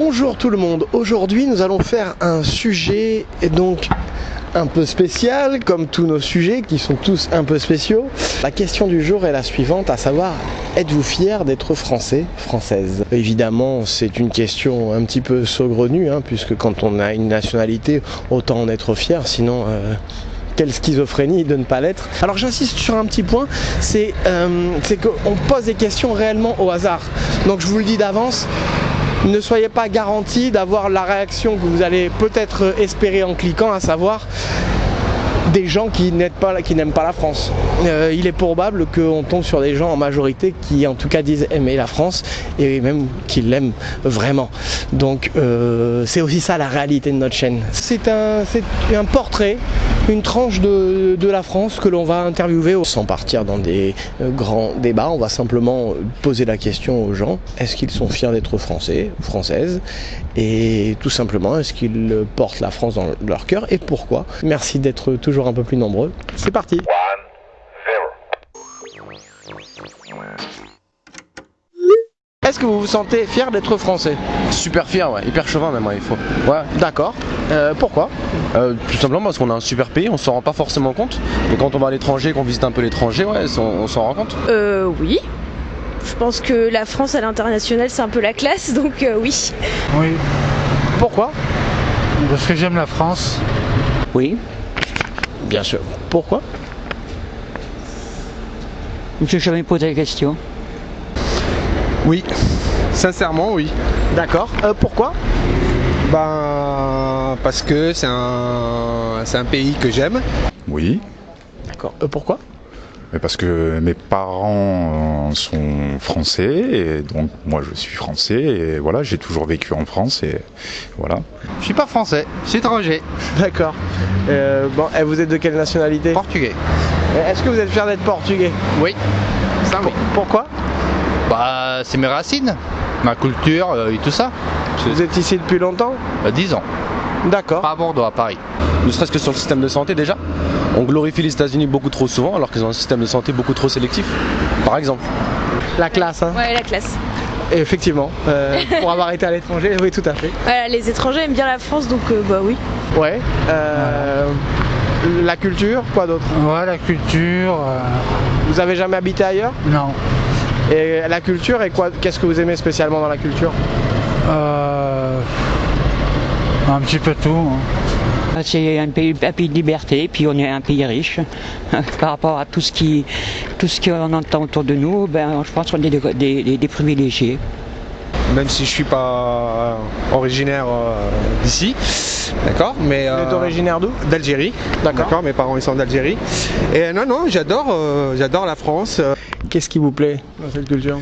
Bonjour tout le monde, aujourd'hui nous allons faire un sujet et donc un peu spécial comme tous nos sujets qui sont tous un peu spéciaux. La question du jour est la suivante, à savoir êtes-vous fier d'être français, française? Évidemment c'est une question un petit peu saugrenue hein, puisque quand on a une nationalité autant en être fier sinon... Euh, quelle schizophrénie de ne pas l'être. Alors j'insiste sur un petit point, c'est euh, qu'on pose des questions réellement au hasard. Donc je vous le dis d'avance, ne soyez pas garanti d'avoir la réaction que vous allez peut-être espérer en cliquant, à savoir des gens qui n'aiment pas, la France. Euh, il est probable qu'on tombe sur des gens en majorité qui en tout cas disent aimer la France et même qui l'aiment vraiment. Donc euh, c'est aussi ça la réalité de notre chaîne. C'est un, portrait, une tranche de, la France que l'on va interviewer sans partir dans des euh, grands débats. On va simplement poser la question aux gens, est-ce qu'ils sont fiers d'être français ou françaises? Et tout simplement, est-ce qu'ils portent la France dans leur cœur? Et pourquoi? Merci d'être toujours un peu plus nombreux. C'est parti Est-ce que vous vous sentez fier d'être français Super fier, ouais, hyper chauvin même, il faut. Ouais. D'accord. Euh, pourquoi euh, Tout simplement parce qu'on a un super pays, on s'en rend pas forcément compte. Mais quand on va à l'étranger, qu'on visite un peu l'étranger, ouais, on, s'en rend compte. Euh, oui. Je pense que la France à l'international, c'est un peu la classe, donc euh, oui. Oui. Pourquoi Parce que j'aime la France. Oui. Bien sûr. Pourquoi Je n'ai jamais posé la question. Oui, sincèrement oui. D'accord. Euh, pourquoi? Ben parce que c'est un, un pays que j'aime. Oui. D'accord. Euh, pourquoi? Mais parce que mes parents euh, sont français et donc moi je suis français et voilà j'ai toujours vécu en France et voilà. Je suis pas français, je suis étranger. D'accord. Euh, bon, et vous êtes de quelle nationalité? Portugais. Est-ce que vous êtes fier d'être portugais? Oui. Ça oui. Pourquoi? Bah c'est mes racines, ma culture euh, et tout ça. Vous êtes ici depuis longtemps 10 ans. D'accord. Pas à Bordeaux, à Paris. Ne serait-ce que sur le système de santé déjà. On glorifie les États-Unis beaucoup trop souvent alors qu'ils ont un système de santé beaucoup trop sélectif. Par exemple. La classe, hein Ouais, la classe. effectivement, euh, pour avoir été à l'étranger, oui, tout à fait. Voilà, les étrangers aiment bien la France, donc euh, bah oui. Ouais. Euh, la culture, quoi d'autre? Ouais, la culture. Vous avez jamais habité ailleurs? Non. Et la culture, et quoi Qu'est-ce que vous aimez spécialement dans la culture euh... Un petit peu tout. Hein. C'est un pays, un pays de liberté, puis on est un pays riche. Par rapport à tout ce qui, tout ce qu'on entend autour de nous, ben, je pense qu'on est des, des, privilégiés. Même si je suis pas originaire euh, d'ici, d'accord, mais Vous êtes euh, originaire d'où? D'Algérie, d'accord. Mes parents ils sont d'Algérie. Et non, non, j'adore, euh, j'adore la France. Qu'est-ce qui vous plaît dans cette culture?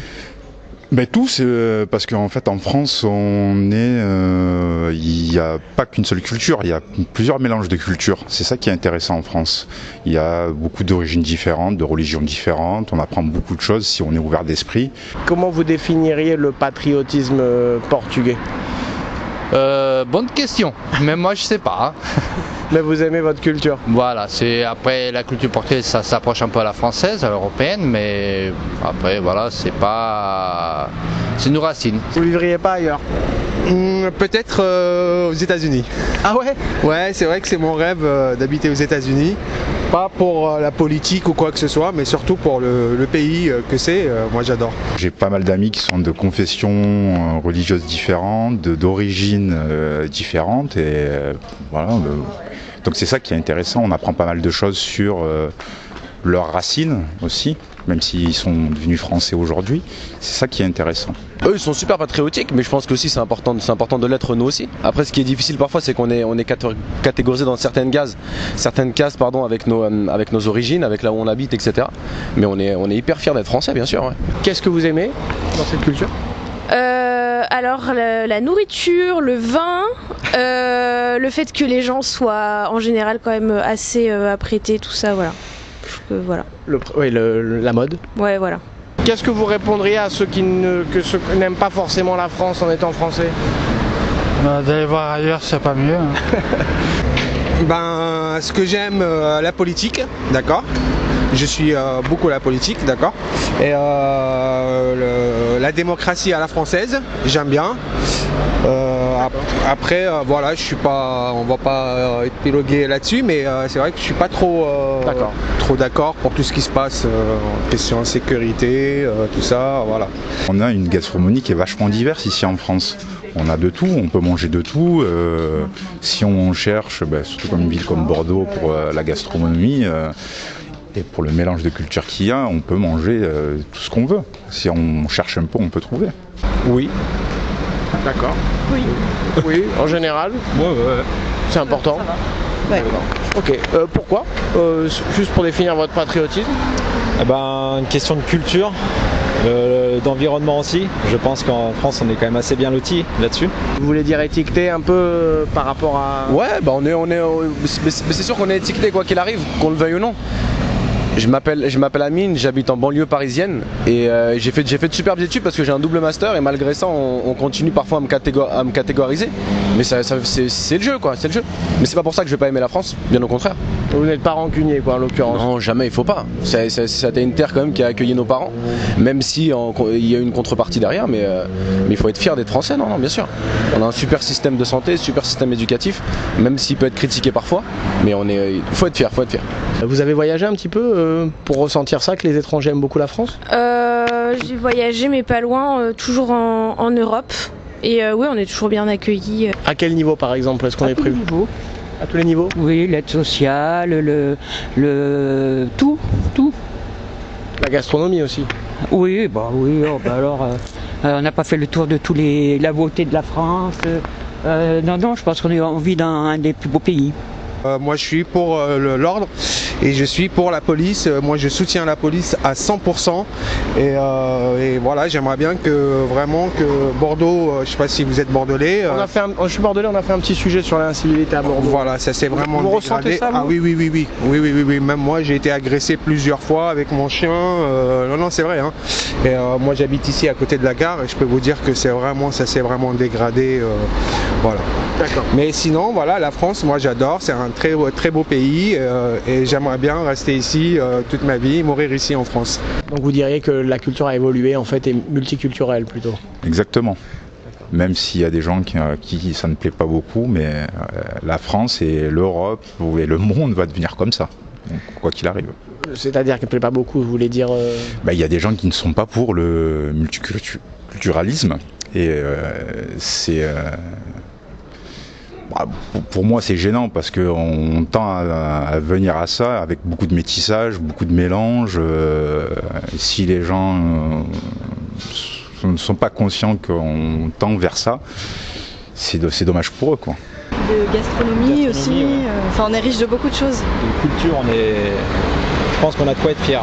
Ben tout, c'est euh, parce qu'en fait en France, on est, euh, il n'y a pas qu'une seule culture, il y a plusieurs mélanges de cultures. C'est ça qui est intéressant en France. Il y a beaucoup d'origines différentes, de religions différentes. On apprend beaucoup de choses si on est ouvert d'esprit. Comment vous définiriez le patriotisme euh, portugais? Euh, bonne question, mais moi je sais pas. mais vous aimez votre culture Voilà, c'est après la culture portugaise, ça s'approche un peu à la française, à l'européenne, mais après voilà, c'est pas, c'est nos racines. Vous vivriez pas ailleurs hmm, Peut-être euh, aux États-Unis. Ah ouais? Ouais, c'est vrai que c'est mon rêve euh, d'habiter aux États-Unis. Pas pour euh, la politique ou quoi que ce soit, mais surtout pour le, pays euh, que c'est. Euh, moi, j'adore. J'ai pas mal d'amis qui sont de confessions religieuses différentes, d'origines différentes, et voilà. Donc c'est ça qui est intéressant. On apprend pas mal de choses sur leurs racines aussi, même s'ils sont devenus français aujourd'hui. C'est ça qui est intéressant. Eux, ils sont super patriotiques, mais je pense que aussi c'est important, c'est important de l'être nous aussi. Après, ce qui est difficile parfois, c'est qu'on est, on est catégorisé dans certaines cases, certaines cases, pardon, avec nos, euh, avec nos origines, avec là où on habite, etc. Mais on est, on est hyper fiers d'être français, bien sûr. Qu'est-ce que vous aimez dans cette culture? Euh, alors la, nourriture, le vin, euh, le fait que les gens soient en général quand même assez apprêtés, tout ça, voilà voilà. Le, oui, la mode. Ouais, voilà. Qu'est-ce que vous répondriez à ceux qui n'aiment pas forcément la France en étant français? Bah, D'aller voir ailleurs, c'est pas mieux. Hein. ben, ce que j'aime, euh, la politique, d'accord? Je suis euh, beaucoup la politique, d'accord? Et euh, euh, la démocratie à la française, j'aime bien. Euh, ap- après, euh, voilà, je suis pas, on va pas euh, épiloguer là-dessus, mais euh, c'est vrai que je suis pas trop, euh, D'accord. trop d'accord pour tout ce qui se passe euh, en question de sécurité, euh, tout ça, voilà. On a une gastronomie qui est vachement diverse ici en France. On a de tout, on peut manger de tout. euh, si on cherche, ben, surtout comme une ville comme Bordeaux pour euh, la gastronomie euh, et pour le mélange de cultures qu'il y a, on peut manger euh, tout ce qu'on veut. Si on cherche un peu, on peut trouver. Oui. D'accord. Oui. Oui, en général. C'est important. Ok. Euh, pourquoi? Euh, Juste pour définir votre patriotisme. Eh ben, une question de culture, euh, d'environnement aussi. Je pense qu'en France, on est quand même assez bien loti là-dessus. Vous voulez dire étiqueté un peu par rapport à. Ouais, bah on est, on est, c'est sûr qu'on est étiqueté quoi qu'il arrive, qu'on le veuille ou non. Je m'appelle, Amine, j'habite en banlieue parisienne et euh, j'ai fait, de superbes études parce que j'ai un double master et malgré ça, on, on continue parfois à me catégoriser. Mais ça, ça- c'est, le jeu quoi, c'est le jeu. Mais c'est pas pour ça que je vais pas aimer la France, bien au contraire. Vous n'êtes pas rancunier, quoi, en l'occurrence. Non, jamais, il faut pas. C'était une terre quand même qui a accueilli nos parents, même si en- il y a une contrepartie derrière, mais, euh, mais il faut être fier d'être français, non, non, bien sûr. On a un super système de santé, super système éducatif, même s'il peut être critiqué parfois, mais on est, il faut être fier, faut être fier. Vous avez voyagé un petit peu euh, pour ressentir ça, que les étrangers aiment beaucoup la France? Euh, j'ai voyagé, mais pas loin, euh, toujours en, en Europe. Et euh, oui, on est toujours bien accueillis. À quel niveau, par exemple, est-ce qu'on est prévu. À tous les niveaux? Oui, l'aide sociale, le, le tout, tout. La gastronomie aussi. Oui, bah oui, oh, bah alors, euh, euh, on n'a pas fait le tour de tous les la beauté de la France. euh, euh, non, non, je pense qu'on vit dans un des plus beaux pays. Euh, moi, je suis pour euh, l'ordre et je suis pour la police. Euh, moi, je soutiens la police à 100%. Et, euh, et voilà, j'aimerais bien que vraiment que Bordeaux, euh, je sais pas si vous êtes bordelais. On a fait un- je suis bordelais, on a fait un petit sujet sur l'incivilité à Bordeaux. Voilà, ça s'est vraiment Vous dégradé. ressentez ça, vous Ah oui, oui, oui, oui, oui, oui, oui, oui. Même moi, j'ai été agressé plusieurs fois avec mon chien. euh, non, non, c'est vrai. hein. Et euh, moi, j'habite ici à côté de la gare et je peux vous dire que c'est vraiment, ça s'est vraiment dégradé. voilà. D'accord. Mais sinon, voilà, la France, moi, j'adore. C'est un très, très beau pays et j'aimerais bien rester ici euh, toute ma vie, mourir ici en France. Donc vous diriez que la culture a évolué en fait et multiculturelle plutôt. Exactement. Même s'il y a des gens qui, euh, qui ça ne plaît pas beaucoup, mais euh, la France et l'Europe et le monde va devenir comme ça, donc, quoi qu'il arrive. C'est-à-dire qu'elle ne plaît pas beaucoup, vous voulez dire. euh, Bah, Il y a des gens qui ne sont pas pour le multiculturalisme et euh, c'est euh, bah, pour- moi c'est gênant parce qu'on tend à, à venir à ça avec beaucoup de métissage, beaucoup de mélange. euh, si les gens euh, ne sont pas conscients qu'on tend vers ça, c'est do- c'est dommage pour eux quoi. de gastronomie, Gastronomie, aussi. ouais. euh, Enfin, on est riche de beaucoup de choses. De culture, on est. Je pense qu'on a de quoi être fier.